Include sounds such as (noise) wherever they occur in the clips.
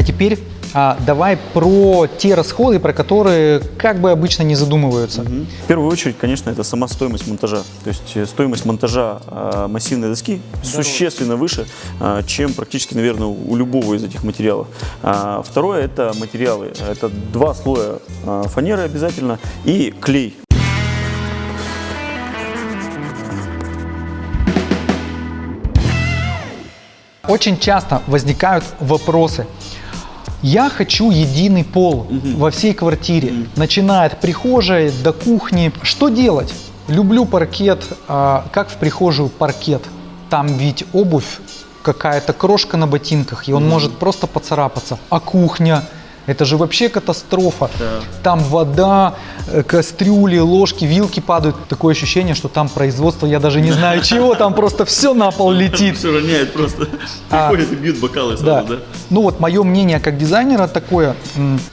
А теперь а, давай про те расходы, про которые как бы обычно не задумываются. В первую очередь, конечно, это сама стоимость монтажа. То есть э, стоимость монтажа э, массивной доски существенно выше, э, чем практически, наверное, у любого из этих материалов. А Второе – это материалы. Это два слоя э, фанеры обязательно и клей. Очень часто возникают вопросы. Я хочу единый пол во всей квартире, начиная от прихожей до кухни. Что делать? Люблю паркет, а, как в прихожую паркет. Там ведь обувь, какая-то крошка на ботинках, и он может просто поцарапаться. А кухня? Это же вообще катастрофа. Да. Там вода, э, кастрюли, ложки, вилки падают. Такое ощущение, что там производство, я даже не знаю чего, там просто все на пол летит. Все роняет просто. А, Приходят и бьют бокалы сразу, да? Ну вот мое мнение как дизайнера такое.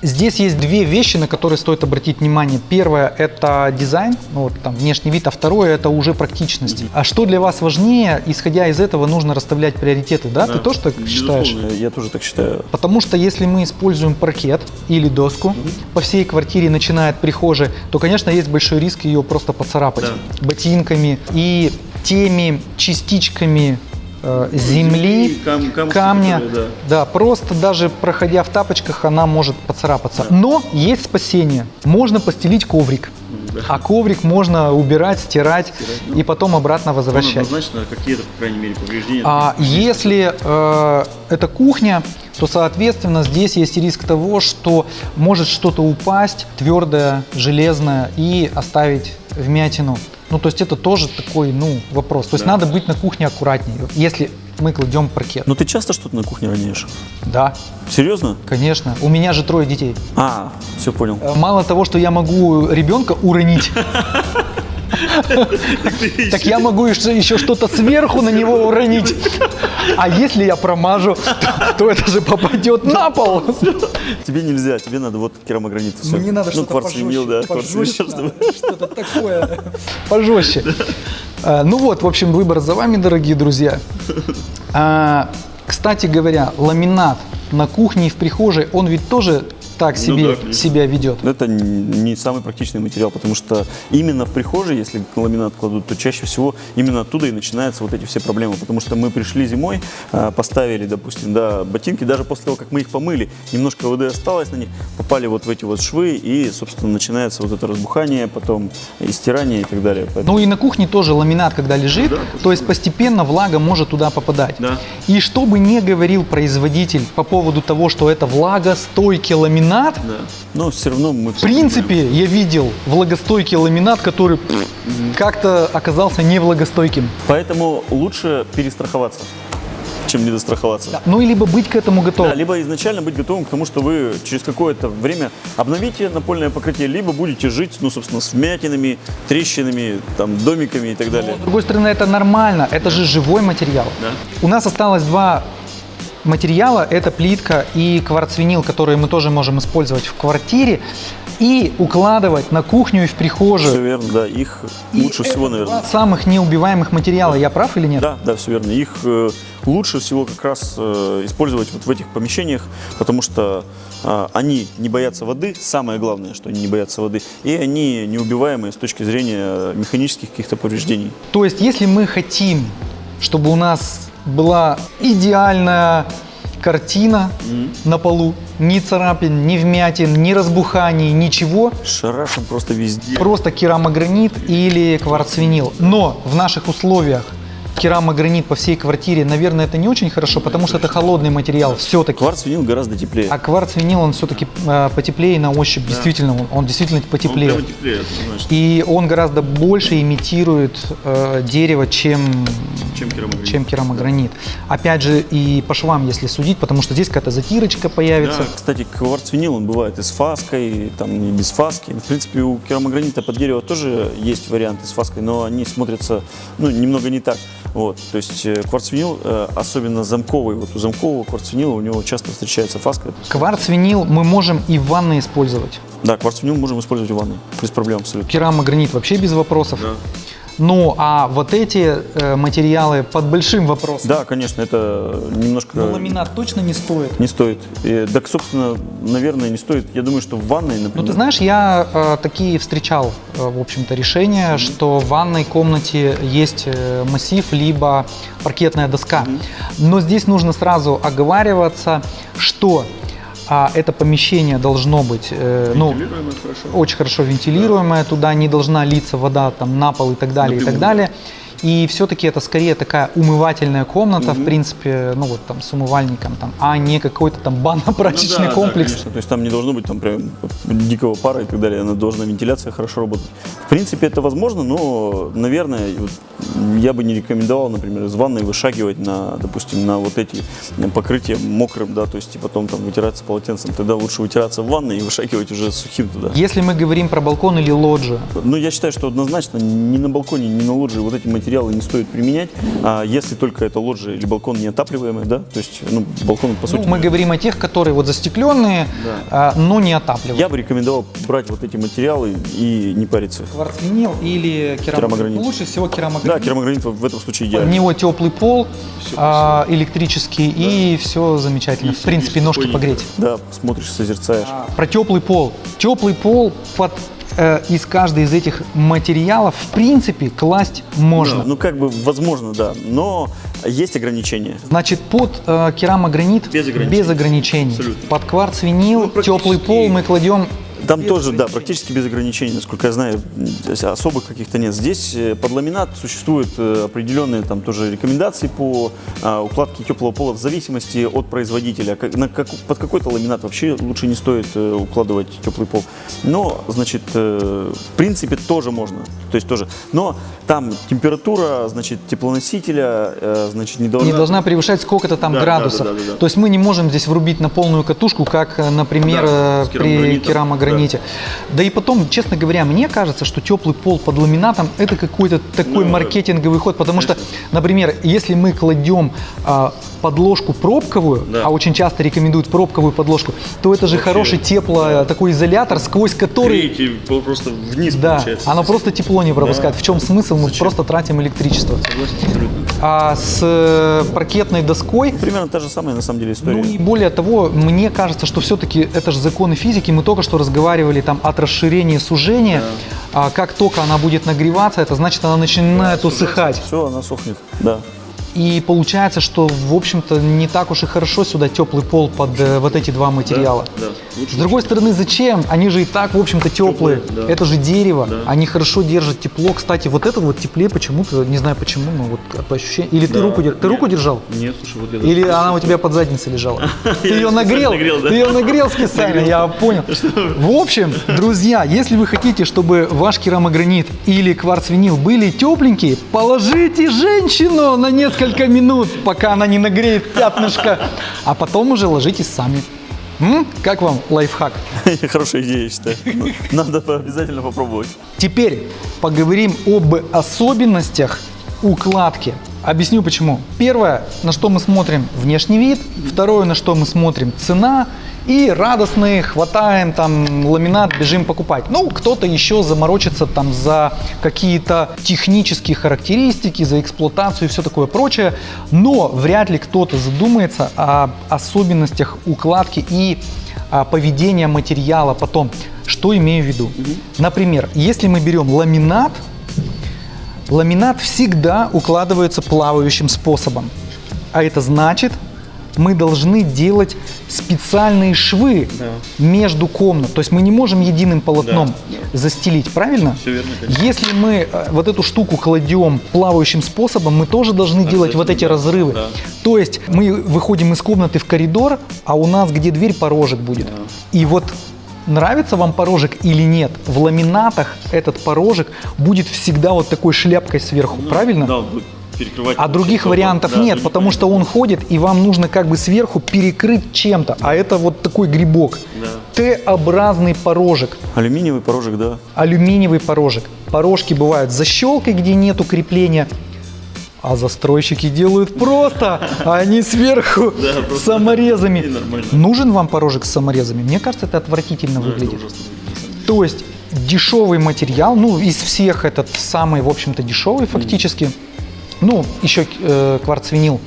Здесь есть две вещи, на которые стоит обратить внимание. Первое это дизайн, ну вот там внешний вид, а второе это уже практичность. А что для вас важнее, исходя из этого нужно расставлять приоритеты, да? Ты тоже так считаешь? Я тоже так считаю. Потому что если мы используем паркет или доску по всей квартире, начиная от прихожей, то, конечно, есть большой риск ее просто поцарапать Да. ботинками и теми частичками э, земли, кам- камушки, камня. которые, Да, просто даже проходя в тапочках, она может поцарапаться. Но есть спасение. Можно постелить коврик. Да. А коврик можно убирать, стирать ну, и потом обратно возвращать. однозначно какие-то, по крайней мере, повреждения. А если э, это кухня, то, соответственно, здесь есть риск того, что может что-то упасть, твердое, железное, и оставить вмятину. Ну, то есть это тоже такой, ну, вопрос. То есть Да. надо быть на кухне аккуратнее, если мы кладем паркет. Но ты часто что-то на кухне роняешь? Да, Серьезно? конечно. У меня же трое детей. А, все понял. Э, Мало того, что я могу ребенка уронить, (laughs) так я могу еще что-то сверху на него уронить. А если я промажу, то, то это же попадет на пол. Тебе нельзя, тебе надо вот керамогранит. Мне надо ну, что-то пожестче, что-то такое пожестче. А, Ну вот, в общем, выбор за вами, дорогие друзья. А, Кстати говоря, ламинат на кухне и в прихожей, он ведь тоже так Ну себе да, конечно. себя ведет. Это не самый практичный материал, потому что именно в прихожей, если ламинат кладут, то чаще всего именно оттуда и начинаются вот эти все проблемы. Потому что мы пришли зимой, а, поставили, допустим, да, ботинки, даже после того, как мы их помыли, немножко воды осталось на них, попали вот в эти вот швы, и, собственно, начинается вот это разбухание, потом и стирание и так далее. Поэтому- Ну и на кухне тоже ламинат, когда лежит, Да, то есть постепенно влага может туда попадать. Да. И что бы ни говорил производитель по поводу того, что это влагостойкий ламинат, Да. Но все равно мы в принципе я видел влагостойкий ламинат, который пф, как-то оказался невлагостойким. Поэтому лучше перестраховаться, чем недостраховаться. Ну и либо быть к этому готовым. Да, либо изначально быть готовым к тому, что вы через какое-то время обновите напольное покрытие, либо будете жить, ну, собственно, с вмятинами, трещинами, там, домиками и так далее. С другой стороны, это нормально, это же живой материал. Да. У нас осталось два материала, это плитка и кварцвинил, которые мы тоже можем использовать в квартире и укладывать на кухню и в прихожую. Все верно, да, их И лучше всего, наверное. самых неубиваемых материала, я прав или нет? Да, да, все верно. Их э, лучше всего как раз э, использовать вот в этих помещениях, потому что э, они не боятся воды, самое главное, что они не боятся воды, и они неубиваемые с точки зрения механических каких-то повреждений. То есть, если мы хотим, чтобы у нас была идеальная картина на полу, ни царапин, ни вмятин, ни разбуханий, ничего, Шарашим просто везде. просто керамогранит или кварцвинил. Но в наших условиях керамогранит по всей квартире, наверное, это не очень хорошо, потому что это холодный материал все-таки. Кварц-винил гораздо теплее. А кварцвинил, он все-таки потеплее на ощупь, действительно, он, он действительно потеплее. теплее, однозначно, И он гораздо больше имитирует э, дерево, чем, чем керамогранит. чем керамогранит. Опять же, и по швам, если судить, потому что здесь какая-то затирочка появится. Да, кстати, кварцвинил, он бывает и с фаской, там, и без фаски. В принципе, у керамогранита под дерево тоже есть варианты с фаской, но они смотрятся, ну, немного не так. Вот, то есть э, кварцвинил, э, особенно замковый, вот у замкового кварцвинила у него часто встречается фаска. Кварцвинил мы можем и в ванной использовать. Да, кварцвинил можем использовать в ванной, без проблем абсолютно. Керамогранит вообще без вопросов. Ну, а вот эти э, материалы под большим вопросом. Да, конечно, это немножко... Но ламинат точно не стоит. Не стоит. И, так, собственно, наверное, не стоит. Я думаю, что в ванной, например... Ну, ты знаешь, я э, такие встречал, э, в общем-то, решения, что в ванной комнате есть э, массив, либо паркетная доска. Но здесь нужно сразу оговариваться, что а, это помещение должно быть э, ну, хорошо. очень хорошо вентилируемое, туда не должна литься вода там на пол и так далее, и так далее. И все-таки это скорее такая умывательная комната, в принципе, ну вот там с умывальником, там, а не какой-то там банно-прачечный Ну да, да, комплекс. конечно. То есть там не должно быть там прям дикого пара и так далее. Она должна вентиляция хорошо работать. В принципе, это возможно, но, наверное, вот я бы не рекомендовал, например, из ванной вышагивать на, допустим, на вот эти покрытия мокрым, да, то есть и потом там вытираться полотенцем. Тогда лучше вытираться в ванной и вышагивать уже сухим туда. Если мы говорим про балкон или лоджию, Ну, я считаю, что однозначно ни на балконе, ни на лоджии вот эти материалы не стоит применять, а если только это лоджия или балкон неотапливаемый, да, то есть, ну, балкон, по ну, сути, мы говорим о тех, которые вот застекленные, а, но не отапливаемые. я бы рекомендовал брать вот эти материалы и не париться. Кварцвинил или керамогранит? Керамогранит. Лучше всего керамогранит. Да, керамогранит в этом случае У идеально. него теплый пол, а, электрический, и все замечательно. в принципе, ножки погреть. Да, смотришь, созерцаешь. Про теплый пол. Теплый пол под э, из каждой из этих материалов в принципе класть можно. Да, ну, как бы, возможно, да, но есть ограничения. Значит, под э, керамогранит Без ограничений. без ограничений. Абсолютно. Под кварц-винил, Ну, теплый пол мы кладем Там Без тоже, да, практически без ограничений, насколько я знаю, особых каких-то нет. Здесь э, под ламинат существуют э, определенные там тоже рекомендации по а, укладке теплого пола в зависимости от производителя. Как- на как- под какой-то ламинат вообще лучше не стоит э, укладывать теплый пол. Но, значит, э, в принципе тоже можно. То есть тоже. Но там температура, значит, теплоносителя, э, значит, не должна... не должна превышать сколько-то там Да, да, градусов. да, да, да, да. То есть мы не можем здесь врубить на полную катушку, как, э, например, Да, э, при керамограните. Да. и потом, честно говоря, мне кажется, что теплый пол под ламинатом это какой-то такой Ну, маркетинговый ход, потому что, например, если мы кладем а, подложку пробковую, Да. а очень часто рекомендуют пробковую подложку, то это же Вообще, хороший тепло такой изолятор, сквозь который просто вниз да, оно просто тепло не пропускает. В чем смысл? Мы просто тратим электричество. А с э, паркетной доской Примерно та же самая, на самом деле, история. ну и более того, мне кажется, что все-таки это же законы физики. Мы только что разговаривали там от расширения сужения. А как только она будет нагреваться, это значит, она начинает усыхать. Все, она сохнет, да. И получается, что, в общем-то, не так уж и хорошо сюда теплый пол под э, вот эти два материала. да. С другой стороны, зачем? Они же и так, в общем-то, теплые. Теплые, да. Это же дерево. Да. Они хорошо держат тепло. Кстати, вот этот вот теплее почему-то, не знаю почему, но вот по ощущениям. Или ты Да. руку, дер- ты Нет. руку держал? Нет, слушай, вот я Или она у тебя под задницей лежала? (laughs) Ты ее нагрел? Ты ее нагрел специально, я понял. (laughs) В общем, друзья, если вы хотите, чтобы ваш керамогранит или кварц-винил были тепленькие, положите женщину на несколько минут, пока она не нагреет пятнышко, а потом уже ложитесь сами. М? Как вам лайфхак? (laughs) Хорошая идея, я считаю. Надо обязательно попробовать. Теперь поговорим об особенностях укладки. Объясню почему. Первое, на что мы смотрим внешний вид. Второе, на что мы смотрим цена. И радостные хватаем там ламинат, бежим покупать. Ну, кто-то еще заморочится там за какие-то технические характеристики, за эксплуатацию и все такое прочее. Но вряд ли кто-то задумается о особенностях укладки и а, поведения материала потом. Что имею в виду? Например, если мы берем ламинат, ламинат всегда укладывается плавающим способом. А это значит, мы должны делать специальные швы между комнат. То есть мы не можем единым полотном застелить, правильно? Всё верно, конечно. Если мы э, вот эту штуку кладем плавающим способом, мы тоже должны делать вот эти да, разрывы. да. То есть мы выходим из комнаты в коридор, а у нас где дверь порожек будет. И вот нравится вам порожек или нет, в ламинатах этот порожек будет всегда вот такой шляпкой сверху, правильно? Да, перекрывать. А других вариантов Да, нет, потому что он ходит, и вам нужно как бы сверху перекрыть чем-то. А это вот такой грибок. Да. Т-образный порожек, Алюминиевый порожек, да. алюминиевый порожек. Порожки бывают с защелкой, где нету крепления. А застройщики делают просто, а они сверху Да, саморезами. Нужен вам порожек с саморезами? Мне кажется, это отвратительно выглядит. ужасно. То есть дешевый материал, ну, из всех этот самый, в общем-то, дешевый фактически. Ну, еще э, кварцвинил.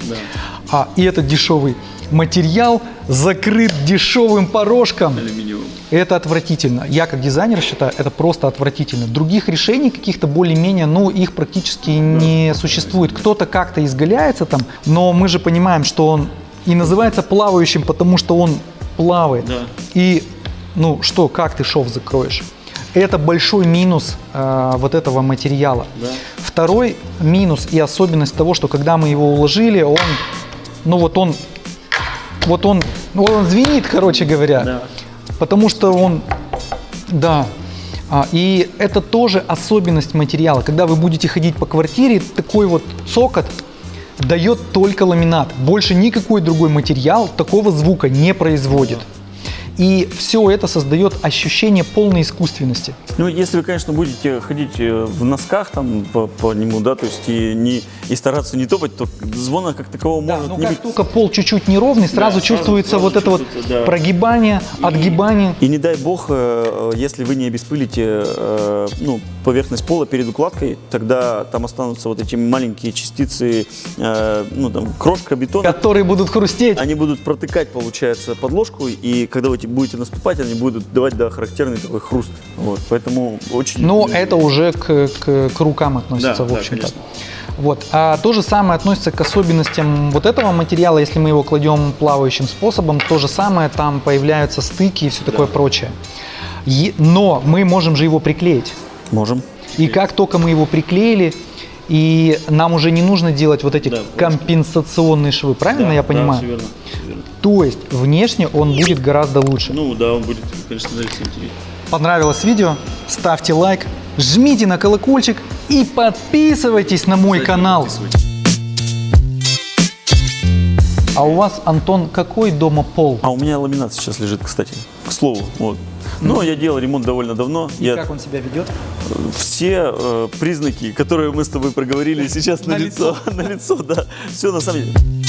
А, и этот дешевый материал закрыт дешевым порожком. Алюминиевым. Это отвратительно. Я как дизайнер считаю, это просто отвратительно. Других решений каких-то более-менее, ну, их практически не существует. Кто-то как-то изгаляется там, но мы же понимаем, что он и называется плавающим, потому что он плавает. Да. И, ну, что, как ты шов закроешь? Это большой минус э, вот этого материала. Да. Второй минус и особенность того, что когда мы его уложили, он, ну вот он, вот он, ну, он звенит, короче говоря. Да. Потому что он, да, А, и это тоже особенность материала. Когда вы будете ходить по квартире, такой вот цокот дает только ламинат. Больше никакой другой материал такого звука не производит. И все это создает ощущение полной искусственности. Ну, если вы, конечно, будете ходить э, в носках там по, по нему, да, то есть и, не, и стараться не топать, то звона как такового Да, может но не как быть. только пол чуть-чуть неровный, сразу сразу- чувствуется сразу вот это вот да. прогибание, отгибание. И не дай бог, э, если вы не обеспылите э, ну, поверхность пола перед укладкой, тогда там останутся вот эти маленькие частицы, э, ну там крошка бетона. которые будут хрустеть. Они будут протыкать, получается, подложку, и когда вы будете наступать, они будут давать да, характерный такой хруст. Вот, поэтому очень... Но это уже к, к- к рукам относится, Да, в да, общем-то. конечно. вот. А то же самое относится к особенностям вот этого материала. Если мы его кладем плавающим способом, то же самое, там появляются стыки и все такое прочее. Е- но мы можем же его приклеить. Можем. И как только мы его приклеили, и нам уже не нужно делать вот эти Да, компенсационные швы, правильно я понимаю? верно, верно. То есть внешне он будет гораздо лучше. Ну да, он будет, конечно, смотреться интереснее. Понравилось видео? Ставьте лайк, жмите на колокольчик и подписывайтесь на мой канал. А у вас, Антон, какой дома пол? А у меня ламинат сейчас лежит, кстати, к слову. Вот. Но я делал ремонт довольно давно. И я как он себя ведет? все э, признаки, которые мы с тобой проговорили сейчас на, На лицо, (laughs) на лицо, да, все на самом деле.